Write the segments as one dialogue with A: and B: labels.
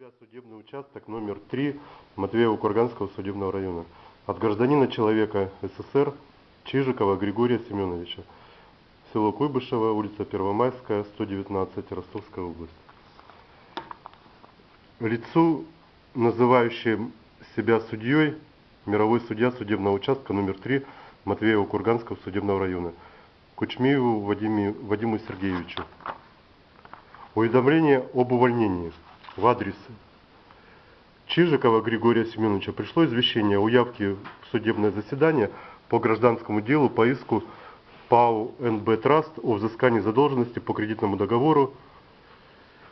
A: себя судебный участок номер 3 Матвеево-Курганского судебного района от гражданина человека СССР Чижикова Григория Семеновича, село Куйбышево, улица Первомайская, 119, Ростовская область. Лицу, называющим себя судьей, мировой судья судебного участка номер 3 Матвеево-Курганского судебного района, Кучмееву Вадиму Сергеевичу. Уведомление об увольнении в адрес Чижикова Григория Семеновича пришло извещение о явке в судебное заседание по гражданскому делу по иску ПАО НБ Траст о взыскании задолженности по кредитному договору.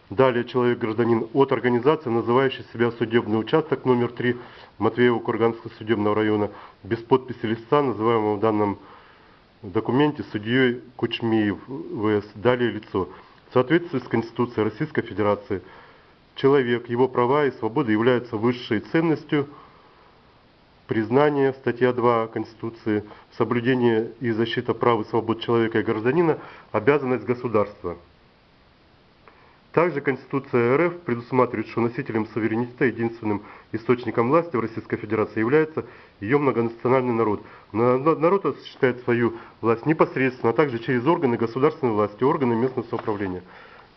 A: Далее человек-гражданин от организации, называющей себя судебный участок номер 3 Матвеево-Курганского судебного района, без подписи листа, называемого в данном документе судьей Кучмиев ВС. Далее лицо. В соответствии с Конституцией Российской Федерации – человек, его права и свободы являются высшей ценностью признания, статья 2 Конституции, соблюдение и защита прав и свобод человека и гражданина, обязанность государства. Также Конституция РФ предусматривает, что носителем суверенитета, единственным источником власти в Российской Федерации является ее многонациональный народ. Народ осуществляет свою власть непосредственно, а также через органы государственной власти, органы местного самоуправления.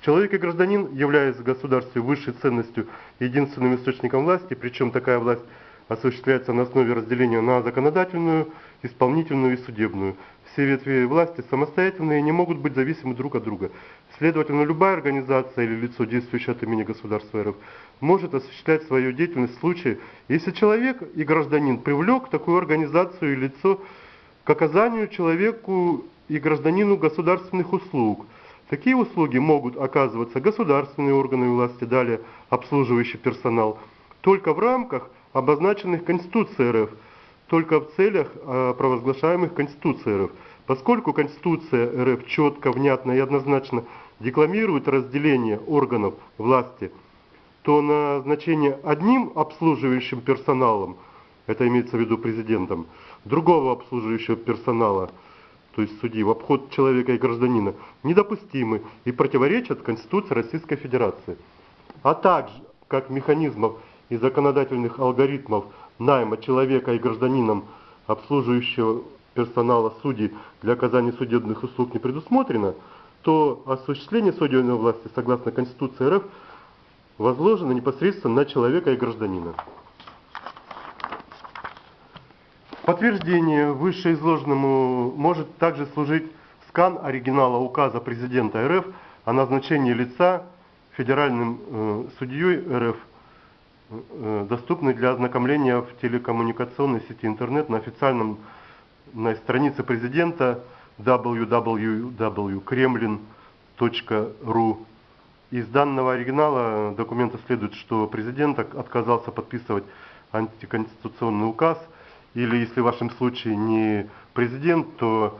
A: Человек и гражданин являются государству высшей ценностью единственным источником власти, причем такая власть осуществляется на основе разделения на законодательную, исполнительную и судебную. Все ветви власти самостоятельные и не могут быть зависимы друг от друга. Следовательно, любая организация или лицо, действующее от имени государства РФ, может осуществлять свою деятельность в случае, если человек и гражданин привлек такую организацию и лицо к оказанию человеку и гражданину государственных услуг – Такие услуги могут оказываться государственные органы власти, далее обслуживающий персонал, только в рамках обозначенных Конституцией РФ, только в целях а, провозглашаемых Конституцией РФ. Поскольку Конституция РФ четко, внятно и однозначно декламирует разделение органов власти, то назначение одним обслуживающим персоналом, это имеется в виду президентом, другого обслуживающего персонала – то есть судьи, в обход человека и гражданина, недопустимы и противоречат Конституции Российской Федерации, а также как механизмов и законодательных алгоритмов найма человека и гражданином, обслуживающего персонала судей для оказания судебных услуг не предусмотрено, то осуществление судебной власти согласно Конституции РФ возложено непосредственно на человека и гражданина. Подтверждение вышеизложенному может также служить скан оригинала указа президента РФ о назначении лица федеральным э, судьей РФ, э, доступный для ознакомления в телекоммуникационной сети интернет на официальном на странице президента www.kremlin.ru. Из данного оригинала документа следует, что президент отказался подписывать антиконституционный указ – или если в вашем случае не президент, то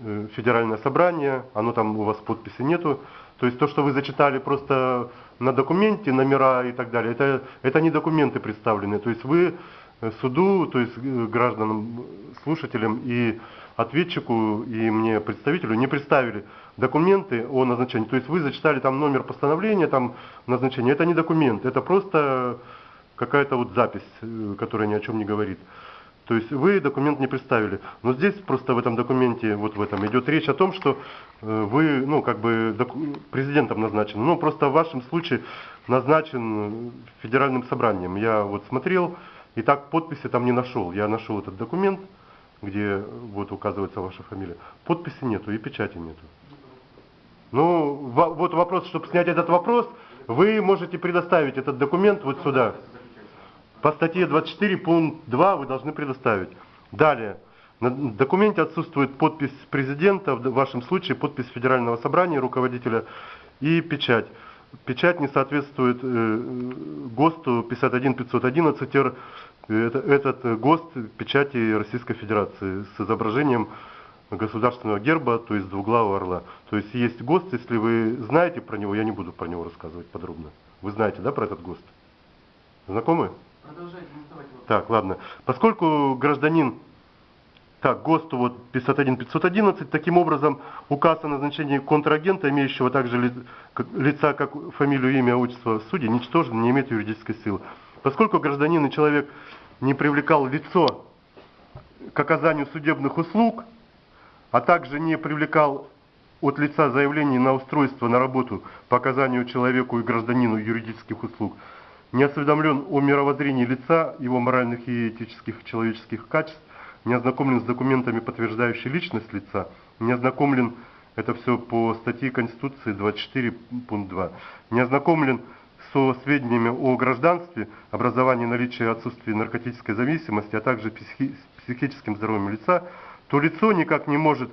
A: э, федеральное собрание, оно там у вас подписи нету. То есть то, что вы зачитали просто на документе, номера и так далее, это, это не документы представлены. То есть вы э, суду, то есть э, гражданам, слушателям и ответчику, и мне представителю не представили документы о назначении. То есть вы зачитали там номер постановления, там назначение. Это не документ, это просто какая-то вот запись, которая ни о чем не говорит. То есть вы документ не представили. Но здесь просто в этом документе, вот в этом, идет речь о том, что э, вы, ну, как бы президентом назначены. Ну, просто в вашем случае назначен федеральным собранием. Я вот смотрел, и так подписи там не нашел. Я нашел этот документ, где вот указывается ваша фамилия. Подписи нету и печати нету. Ну, вот вопрос, чтобы снять этот вопрос, вы можете предоставить этот документ вот сюда. По статье 24 пункт 2 вы должны предоставить. Далее. На документе отсутствует подпись президента, в вашем случае подпись Федерального собрания, руководителя и печать. Печать не соответствует э, ГОСТу 51511, это, этот ГОСТ печати Российской Федерации с изображением государственного герба, то есть двуглавого орла. То есть есть ГОСТ, если вы знаете про него, я не буду про него рассказывать подробно. Вы знаете, да, про этот ГОСТ? Знакомы? Так, ладно. Поскольку гражданин Так, ГОСТу вот 501-511. Таким образом, указ о назначении контрагента, имеющего также ли, лица, как фамилию, имя, отчество суде, ничтожен, не имеет юридической силы. Поскольку гражданин и человек не привлекал лицо к оказанию судебных услуг, а также не привлекал от лица заявлений на устройство на работу по оказанию человеку и гражданину юридических услуг, не осведомлен о мировоззрении лица, его моральных и этических человеческих качеств, не ознакомлен с документами, подтверждающими личность лица, не ознакомлен, это все по статье Конституции 24 пункт 2, не ознакомлен со сведениями о гражданстве, образовании, наличии и отсутствии наркотической зависимости, а также психи психическим здоровьем лица, то лицо никак не может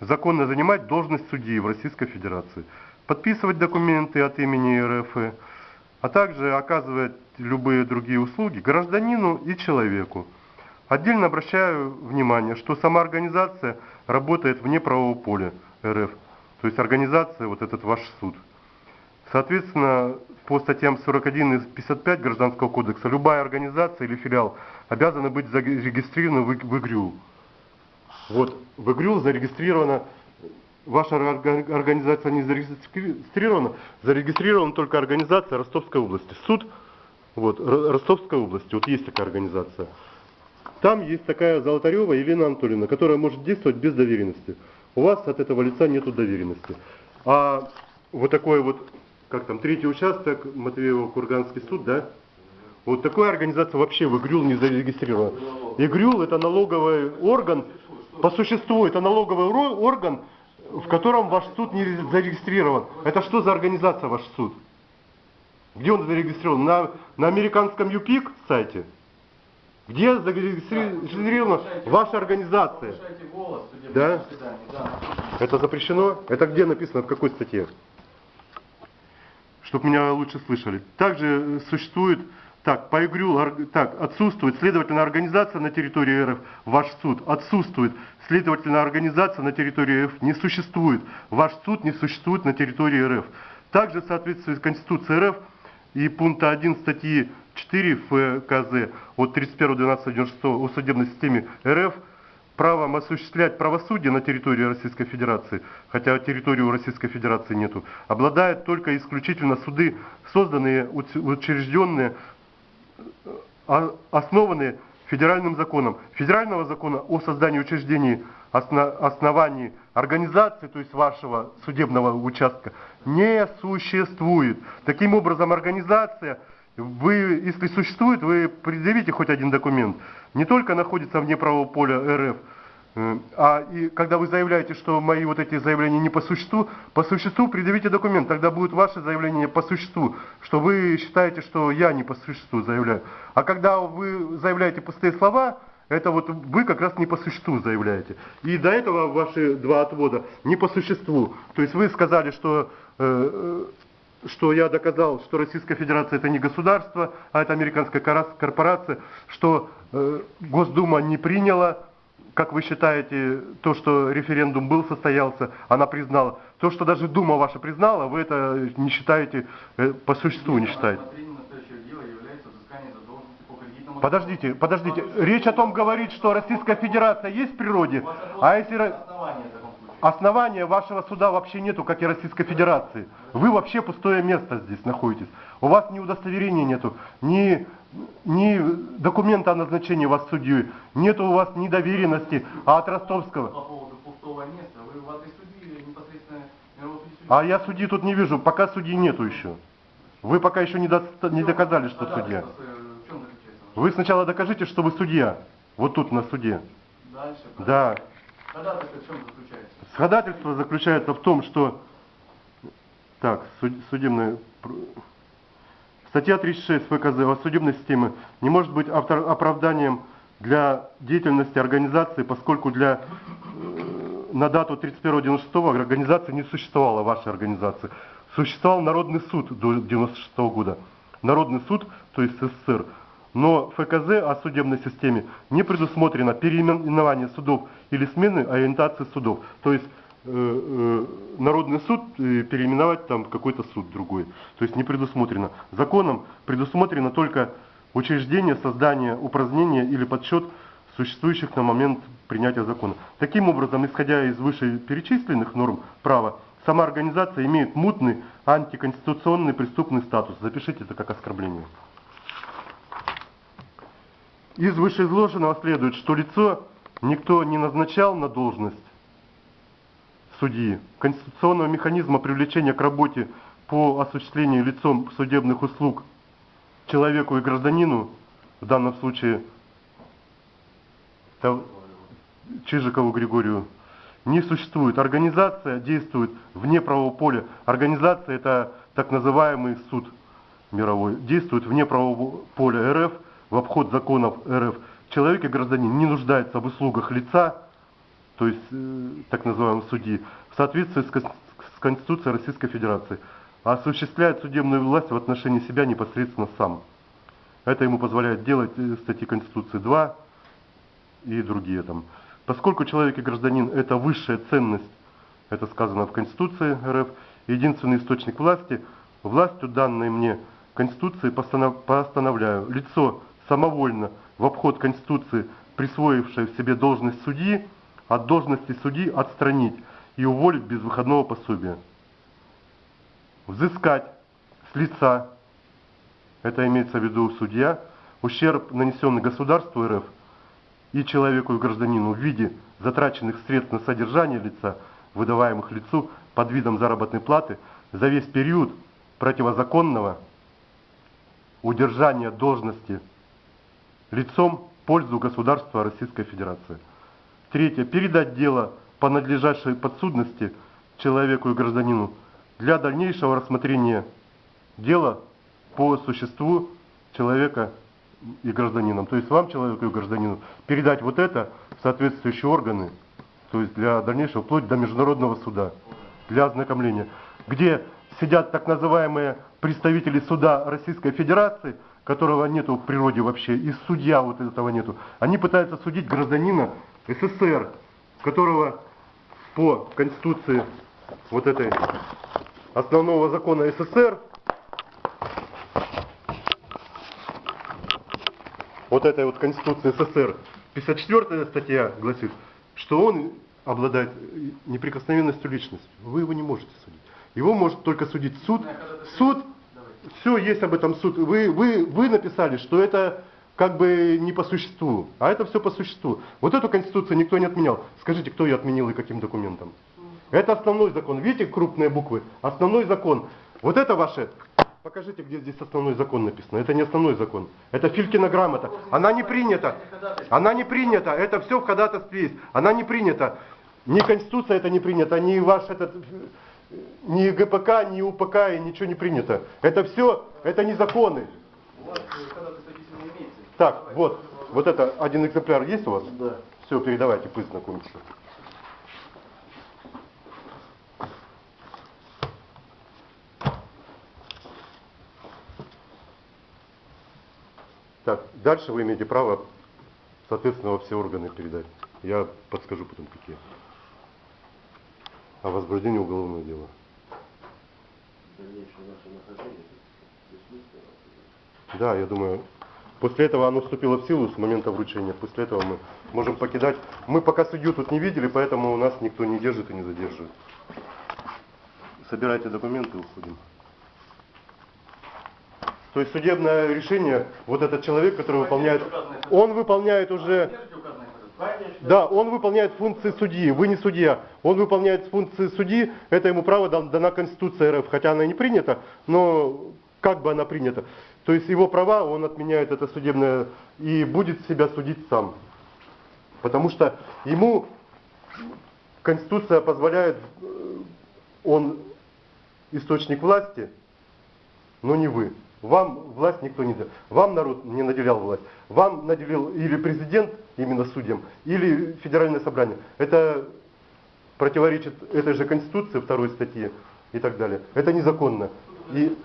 A: законно занимать должность судьи в Российской Федерации, подписывать документы от имени РФ, а также оказывать любые другие услуги гражданину и человеку. Отдельно обращаю внимание, что сама организация работает вне правового поля РФ, то есть организация, вот этот ваш суд. Соответственно, по статьям 41 и 55 Гражданского кодекса любая организация или филиал обязана быть зарегистрирована в ИГРЮ. Вот в ИГРЮ зарегистрирована, ваша организация не зарегистрирована, зарегистрирована только организация Ростовской области. Суд вот, Ростовской области, вот есть такая организация. Там есть такая Золотарева Елена Анатольевна, которая может действовать без доверенности. У вас от этого лица нет доверенности. А вот такой вот, как там, третий участок, Матвеево-Курганский суд, да? Вот такая организация вообще в ИГРЮЛ не зарегистрирована. ИГРЮЛ это налоговый орган, по существу это налоговый орган, в котором ваш суд не зарегистрирован. Это что за организация ваш суд? Где он зарегистрирован? На, на американском ЮПИК сайте? Где зарегистрирована ваша организация? Да? Это запрещено? Это где написано, в какой статье? Чтобы меня лучше слышали. Также существует, так, по ИГРЮ, так, отсутствует, следовательно, организация на территории РФ, ваш суд, отсутствует, следовательно, организация на территории РФ не существует, ваш суд не существует на территории РФ. Также в Конституцией РФ и пункта 1 статьи 4 ФКЗ от 31.12.96 о судебной системе РФ правом осуществлять правосудие на территории Российской Федерации, хотя территории у Российской Федерации нету, обладают только исключительно суды, созданные, учрежденные, основанные федеральным законом. Федерального закона о создании учреждений оснований организации, то есть вашего судебного участка, не существует. Таким образом, организация вы, если существует, вы предъявите хоть один документ. Не только находится вне правового поля РФ, а и когда вы заявляете, что мои вот эти заявления не по существу, по существу предъявите документ, тогда будет ваше заявление по существу, что вы считаете, что я не по существу заявляю. А когда вы заявляете пустые слова, это вот вы как раз не по существу заявляете. И до этого ваши два отвода не по существу. То есть вы сказали, что э, э что я доказал, что Российская Федерация это не государство, а это американская корпорация, что э, Госдума не приняла, как вы считаете, то, что референдум был, состоялся, она признала. То, что даже Дума ваша признала, вы это не считаете, э, по существу не считаете. Подождите, подождите. Речь о том говорит, что Российская Федерация есть в природе, а если... Основания вашего суда вообще нету, как и Российской Федерации. Вы вообще пустое место здесь находитесь. У вас ни удостоверения нету, ни, ни документа о назначении вас судьей, нету у вас ни доверенности, а от ростовского. По поводу пустого места, вы в этой судьи непосредственно А я судьи тут не вижу, пока судьи нету еще. Вы пока еще не, до, не доказали, что а судья. Вы сначала докажите, что вы судья. Вот тут на суде. Дальше. Да. Ходатайство в чем заключается? Ходатайство заключается в том, что так, судебная статья 36 ФКЗ о судебной системе не может быть автор, оправданием для деятельности организации, поскольку для э, на дату 31.96 организации не существовала вашей организации. Существовал Народный суд до 96 года. Народный суд, то есть СССР, но ФКЗ о судебной системе не предусмотрено переименование судов или смены ориентации судов. То есть э, э, Народный суд э, переименовать там какой-то суд другой. То есть не предусмотрено. Законом предусмотрено только учреждение, создание, упразднение или подсчет существующих на момент принятия закона. Таким образом, исходя из вышеперечисленных норм права, сама организация имеет мутный антиконституционный преступный статус. Запишите это как оскорбление. Из вышеизложенного следует, что лицо никто не назначал на должность судьи. Конституционного механизма привлечения к работе по осуществлению лицом судебных услуг человеку и гражданину, в данном случае Чижикову Григорию, не существует. Организация действует вне правового поля. Организация это так называемый суд мировой. Действует вне правового поля РФ, в обход законов РФ. Человек и гражданин не нуждается в услугах лица, то есть э, так называемого судьи, в соответствии с, с Конституцией Российской Федерации, а осуществляет судебную власть в отношении себя непосредственно сам. Это ему позволяет делать э, статьи Конституции 2 и другие там. Поскольку человек и гражданин – это высшая ценность, это сказано в Конституции РФ, единственный источник власти, властью данной мне Конституции постановляю лицо самовольно в обход Конституции, присвоившее себе должность судьи, от должности судьи отстранить и уволить без выходного пособия. Взыскать с лица, это имеется в виду судья, ущерб, нанесенный государству РФ – и человеку и гражданину в виде затраченных средств на содержание лица, выдаваемых лицу под видом заработной платы за весь период противозаконного удержания должности лицом в пользу государства Российской Федерации. Третье. Передать дело по надлежащей подсудности человеку и гражданину для дальнейшего рассмотрения дела по существу человека и гражданинам, то есть вам, человеку и гражданину, передать вот это в соответствующие органы, то есть для дальнейшего, вплоть до международного суда, для ознакомления, где сидят так называемые представители суда Российской Федерации, которого нету в природе вообще, и судья вот этого нету. Они пытаются судить гражданина СССР, которого по Конституции вот этой основного закона СССР вот этой вот Конституции СССР, 54 статья гласит, что он обладает неприкосновенностью личности. Вы его не можете судить. Его может только судить суд. Суд, все есть об этом суд. Вы, вы, вы написали, что это как бы не по существу, а это все по существу. Вот эту Конституцию никто не отменял. Скажите, кто ее отменил и каким документом? Это основной закон. Видите крупные буквы? Основной закон. Вот это ваше Покажите, где здесь основной закон написано. Это не основной закон. Это Филькина грамота. Она не принята. Она не принята. Это все в ходатайстве есть. Она не принята. Ни Конституция это не принята, ни ваш этот, ни ГПК, ни УПК и ничего не принято. Это все, это не законы. Так, вот, вот это один экземпляр есть у вас? Да. Все, передавайте, пусть знакомится. Так, дальше вы имеете право, соответственно, во все органы передать. Я подскажу потом, какие. О возбуждении уголовного дела. Да, я думаю, после этого оно вступило в силу с момента вручения. После этого мы можем покидать. Мы пока судью тут не видели, поэтому у нас никто не держит и не задерживает. Собирайте документы, уходим. То есть судебное решение, вот этот человек, который выполняет, он выполняет уже, да, он выполняет функции судьи, вы не судья, он выполняет функции судьи, это ему право дана Конституция РФ, хотя она и не принята, но как бы она принята. То есть его права, он отменяет это судебное и будет себя судить сам. Потому что ему Конституция позволяет, э, он источник власти, но не вы. Вам власть никто не дал. Вам народ не наделял власть. Вам наделил или президент именно судьям, или федеральное собрание. Это противоречит этой же Конституции, второй статье и так далее. Это незаконно. И